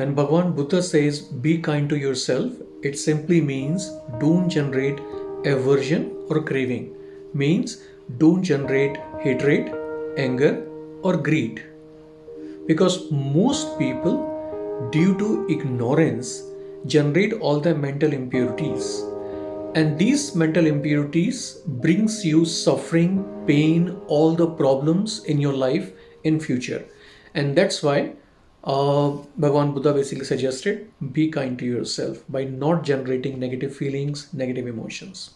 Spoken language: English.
When Bhagwan Buddha says be kind to yourself, it simply means don't generate aversion or craving. Means don't generate hatred, anger, or greed. Because most people, due to ignorance, generate all the mental impurities and these mental impurities brings you suffering pain all the problems in your life in future and that's why uh, Bhagavan Buddha basically suggested be kind to yourself by not generating negative feelings negative emotions